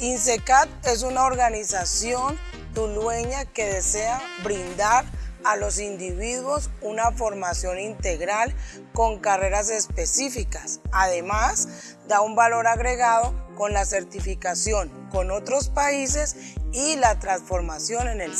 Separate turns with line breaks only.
INSECAT es una organización tulueña que desea brindar a los individuos una formación integral con carreras específicas. Además, da un valor agregado con la certificación con otros países y la transformación en el